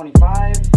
25.